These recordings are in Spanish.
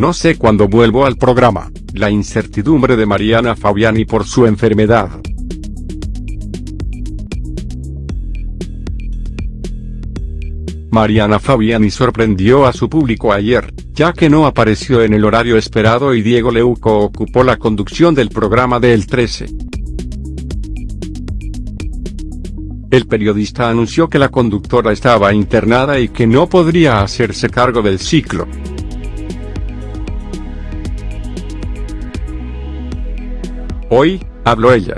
No sé cuándo vuelvo al programa, la incertidumbre de Mariana Fabiani por su enfermedad. Mariana Fabiani sorprendió a su público ayer, ya que no apareció en el horario esperado y Diego Leuco ocupó la conducción del programa del 13. El periodista anunció que la conductora estaba internada y que no podría hacerse cargo del ciclo. Hoy, habló ella.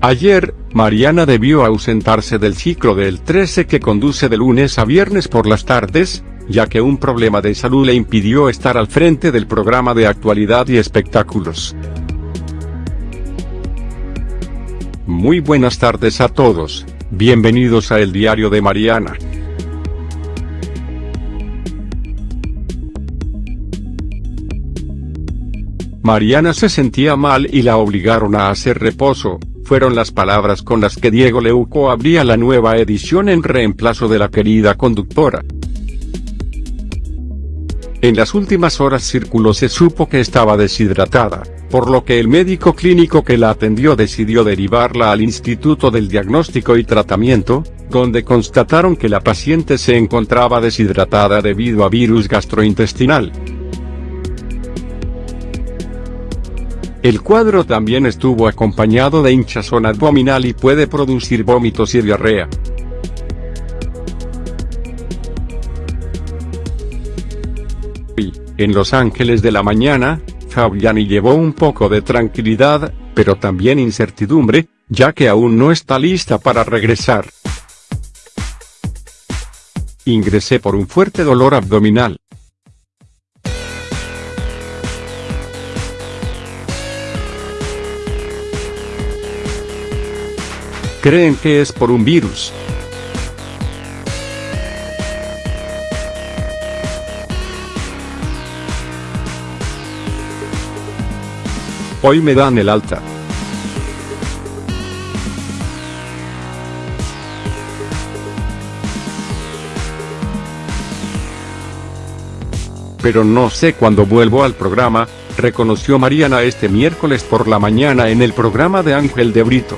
Ayer, Mariana debió ausentarse del ciclo del 13 que conduce de lunes a viernes por las tardes, ya que un problema de salud le impidió estar al frente del programa de actualidad y espectáculos. Muy buenas tardes a todos, bienvenidos a El Diario de Mariana. Mariana se sentía mal y la obligaron a hacer reposo, fueron las palabras con las que Diego Leuco abría la nueva edición en reemplazo de la querida conductora. En las últimas horas circuló se supo que estaba deshidratada, por lo que el médico clínico que la atendió decidió derivarla al Instituto del Diagnóstico y Tratamiento, donde constataron que la paciente se encontraba deshidratada debido a virus gastrointestinal. El cuadro también estuvo acompañado de hinchazón abdominal y puede producir vómitos y diarrea. En Los Ángeles de la mañana, Fabiani llevó un poco de tranquilidad, pero también incertidumbre, ya que aún no está lista para regresar. Ingresé por un fuerte dolor abdominal. Creen que es por un virus. Hoy me dan el alta. Pero no sé cuándo vuelvo al programa, reconoció Mariana este miércoles por la mañana en el programa de Ángel de Brito.